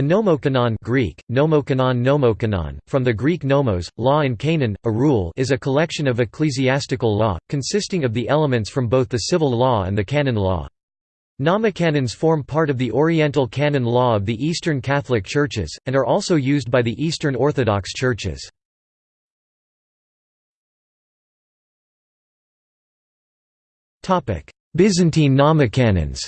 A nomocanon Greek, nomocanon nomocanon, from the Greek nomos, law and canon, a rule is a collection of ecclesiastical law, consisting of the elements from both the civil law and the canon law. Nomocanons form part of the Oriental canon law of the Eastern Catholic Churches, and are also used by the Eastern Orthodox Churches. Byzantine nomocanons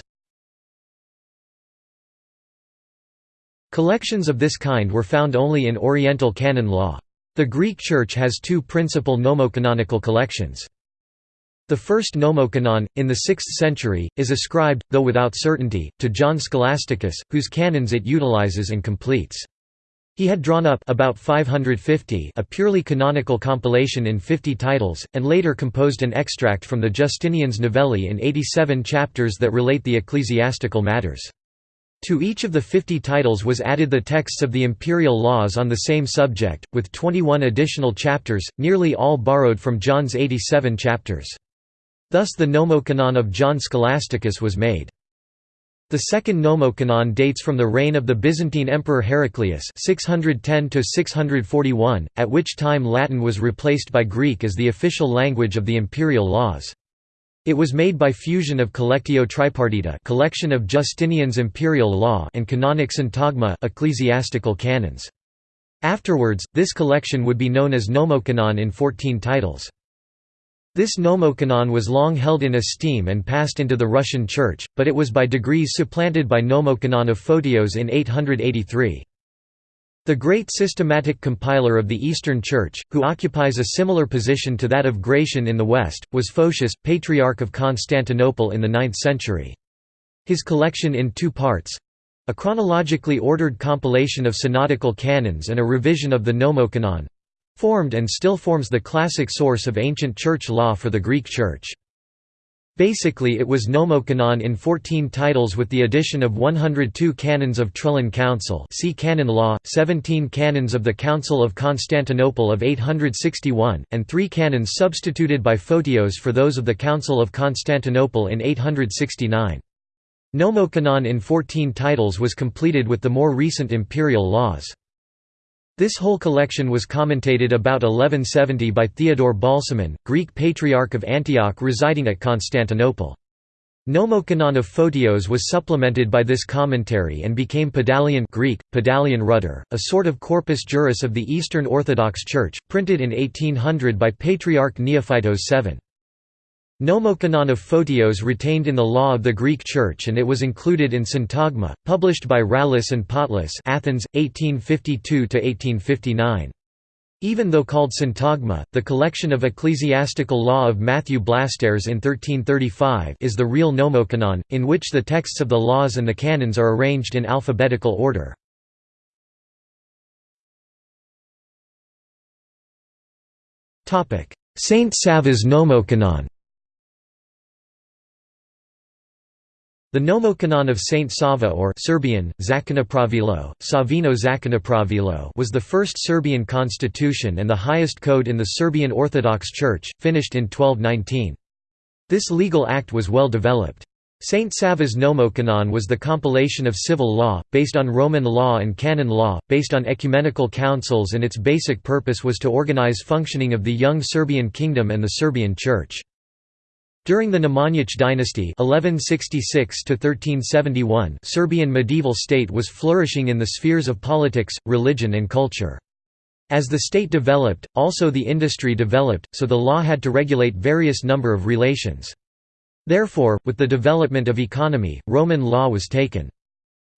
Collections of this kind were found only in Oriental canon law. The Greek Church has two principal nomocanonical collections. The first nomocanon, in the 6th century, is ascribed, though without certainty, to John Scholasticus, whose canons it utilizes and completes. He had drawn up about 550 a purely canonical compilation in 50 titles, and later composed an extract from the Justinian's Novellae in 87 chapters that relate the ecclesiastical matters. To each of the 50 titles was added the texts of the imperial laws on the same subject, with 21 additional chapters, nearly all borrowed from John's 87 chapters. Thus the Nomocanon of John Scholasticus was made. The second Nomocanon dates from the reign of the Byzantine Emperor Heraclius 610 at which time Latin was replaced by Greek as the official language of the imperial laws. It was made by fusion of Collectio Tripartita collection of Justinian's imperial law and Canonic Syntagma ecclesiastical canons. Afterwards, this collection would be known as Nomocanon in 14 titles. This Nomocanon was long held in esteem and passed into the Russian Church, but it was by degrees supplanted by Nomocanon of Photios in 883. The great systematic compiler of the Eastern Church, who occupies a similar position to that of Gratian in the West, was Photius, Patriarch of Constantinople in the 9th century. His collection in two parts—a chronologically ordered compilation of synodical canons and a revision of the Nomocanon—formed and still forms the classic source of ancient church law for the Greek Church. Basically it was Nomocanon in 14 titles with the addition of 102 canons of Trullan Council see Canon Law, 17 canons of the Council of Constantinople of 861, and three canons substituted by Photios for those of the Council of Constantinople in 869. Nomocanon in 14 titles was completed with the more recent imperial laws. This whole collection was commentated about 1170 by Theodore Balsamon, Greek Patriarch of Antioch residing at Constantinople. Nomocanon of Photios was supplemented by this commentary and became Pedalion Greek, Pedalion rudder, a sort of corpus juris of the Eastern Orthodox Church, printed in 1800 by Patriarch Neophytos VII. Nomocanon of Photios retained in the law of the Greek Church and it was included in Syntagma, published by Rallis and Potlis Athens, 1852–1859. Even though called Syntagma, the collection of ecclesiastical law of Matthew Blastares in 1335 is the real Nomocanon, in which the texts of the laws and the canons are arranged in alphabetical order. Saint Sava's Nomocanon The Nomocanon of Saint Sava or Serbian, Zakonopravilo, Savino Zakonopravilo was the first Serbian constitution and the highest code in the Serbian Orthodox Church, finished in 1219. This legal act was well developed. Saint Sava's Nomocanon was the compilation of civil law, based on Roman law and canon law, based on ecumenical councils and its basic purpose was to organize functioning of the young Serbian kingdom and the Serbian Church. During the Nemanjić dynasty (1166–1371), Serbian medieval state was flourishing in the spheres of politics, religion and culture. As the state developed, also the industry developed, so the law had to regulate various number of relations. Therefore, with the development of economy, Roman law was taken.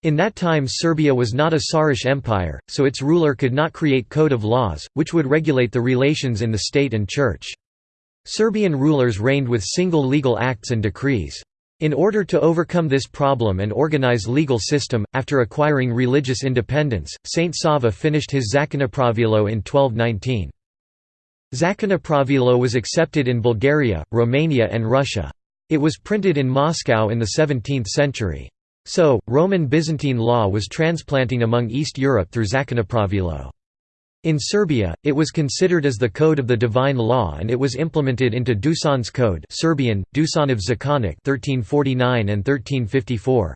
In that time Serbia was not a Tsarish empire, so its ruler could not create code of laws, which would regulate the relations in the state and church. Serbian rulers reigned with single legal acts and decrees. In order to overcome this problem and organize legal system, after acquiring religious independence, Saint Sava finished his Zakonopravilo in 1219. Zakonopravilo was accepted in Bulgaria, Romania and Russia. It was printed in Moscow in the 17th century. So, Roman Byzantine law was transplanting among East Europe through Zakonopravilo. In Serbia, it was considered as the code of the divine law and it was implemented into Dusan's Code Serbian, Dusanov Zakonik 1349 and 1354.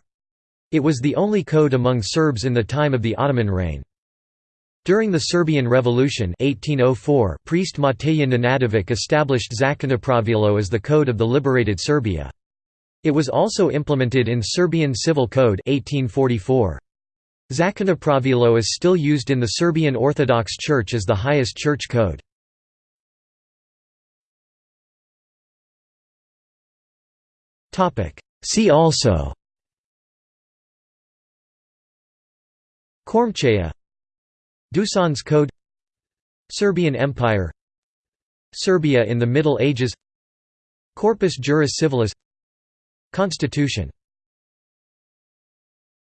It was the only code among Serbs in the time of the Ottoman reign. During the Serbian Revolution 1804, priest Matej Nenadović established Zakonopravilo as the code of the liberated Serbia. It was also implemented in Serbian Civil Code 1844. Zakonopravilo is still used in the Serbian Orthodox Church as the highest church code. See also Kormcheja Dusan's Code Serbian Empire Serbia in the Middle Ages Corpus Juris Civilis Constitution